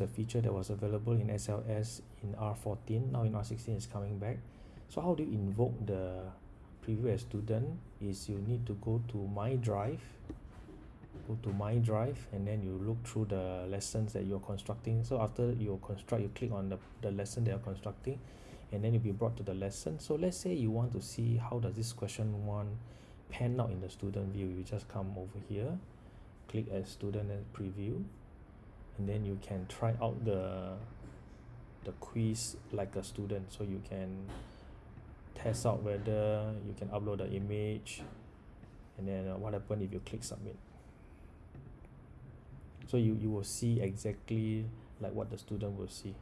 the feature that was available in SLS in R14 now in R16 is coming back. So how do you invoke the preview as student is you need to go to my drive go to my drive and then you look through the lessons that you're constructing. So after you construct you click on the, the lesson that you're constructing and then you'll be brought to the lesson. So let's say you want to see how does this question one pan out in the student view. You just come over here click as student and preview and then you can try out the the quiz like a student. So you can test out whether you can upload the image and then uh, what happen if you click submit. So you you will see exactly like what the student will see